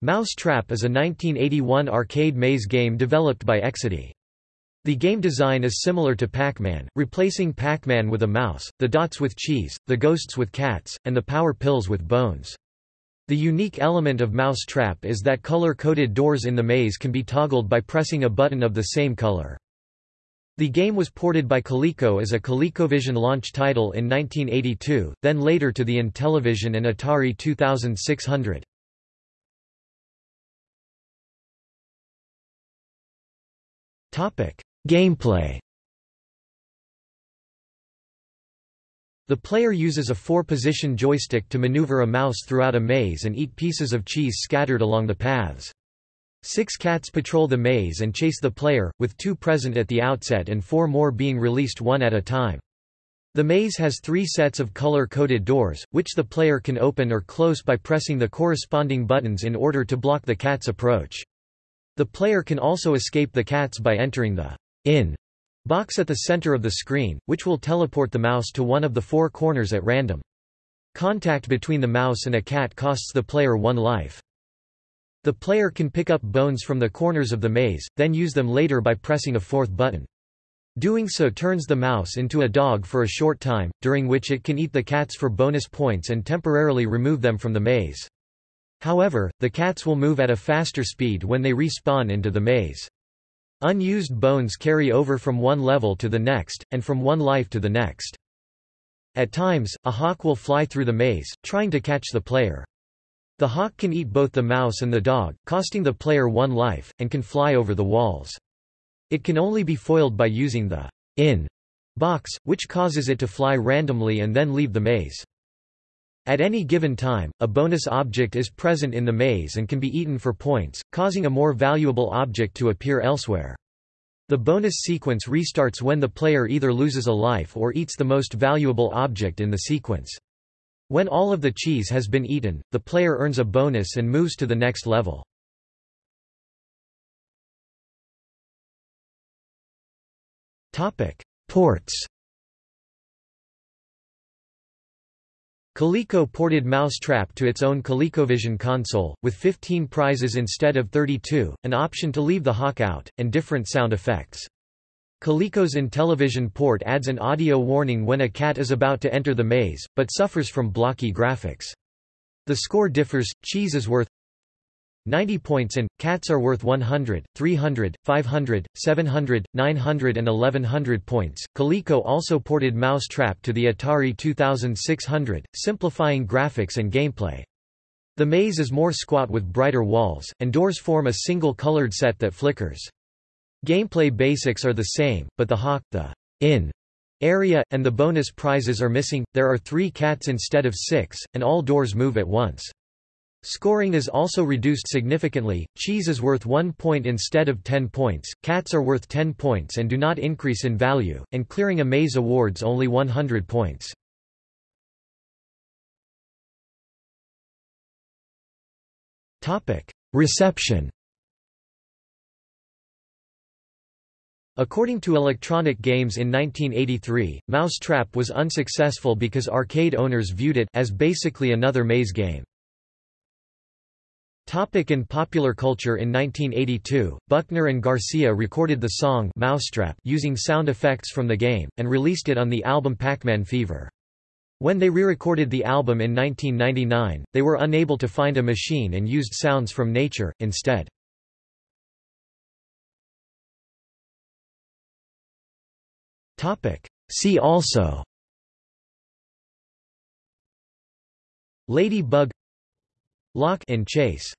Mouse Trap is a 1981 arcade maze game developed by Exidy. The game design is similar to Pac-Man, replacing Pac-Man with a mouse, the dots with cheese, the ghosts with cats, and the power pills with bones. The unique element of Mouse Trap is that color-coded doors in the maze can be toggled by pressing a button of the same color. The game was ported by Coleco as a ColecoVision launch title in 1982, then later to the Intellivision and Atari 2600. Gameplay The player uses a four-position joystick to maneuver a mouse throughout a maze and eat pieces of cheese scattered along the paths. Six cats patrol the maze and chase the player, with two present at the outset and four more being released one at a time. The maze has three sets of color-coded doors, which the player can open or close by pressing the corresponding buttons in order to block the cat's approach. The player can also escape the cats by entering the in box at the center of the screen, which will teleport the mouse to one of the four corners at random. Contact between the mouse and a cat costs the player one life. The player can pick up bones from the corners of the maze, then use them later by pressing a fourth button. Doing so turns the mouse into a dog for a short time, during which it can eat the cats for bonus points and temporarily remove them from the maze. However, the cats will move at a faster speed when they respawn into the maze. Unused bones carry over from one level to the next, and from one life to the next. At times, a hawk will fly through the maze, trying to catch the player. The hawk can eat both the mouse and the dog, costing the player one life, and can fly over the walls. It can only be foiled by using the in box, which causes it to fly randomly and then leave the maze. At any given time, a bonus object is present in the maze and can be eaten for points, causing a more valuable object to appear elsewhere. The bonus sequence restarts when the player either loses a life or eats the most valuable object in the sequence. When all of the cheese has been eaten, the player earns a bonus and moves to the next level. Ports Coleco ported Mousetrap to its own ColecoVision console, with 15 prizes instead of 32, an option to leave the hawk out, and different sound effects. Coleco's Intellivision port adds an audio warning when a cat is about to enter the maze, but suffers from blocky graphics. The score differs, cheese is worth 90 points and, cats are worth 100, 300, 500, 700, 900 and 1100 points. Coleco also ported Mousetrap to the Atari 2600, simplifying graphics and gameplay. The maze is more squat with brighter walls, and doors form a single colored set that flickers. Gameplay basics are the same, but the hawk, the in area, and the bonus prizes are missing. There are three cats instead of six, and all doors move at once. Scoring is also reduced significantly, cheese is worth 1 point instead of 10 points, cats are worth 10 points and do not increase in value, and clearing a maze awards only 100 points. Reception According to Electronic Games in 1983, Mousetrap was unsuccessful because arcade owners viewed it as basically another maze game. Topic in popular culture In 1982, Buckner and Garcia recorded the song Mousetrap using sound effects from the game, and released it on the album Pac-Man Fever. When they re-recorded the album in 1999, they were unable to find a machine and used sounds from nature, instead. See also Lady Bug Lock and Chase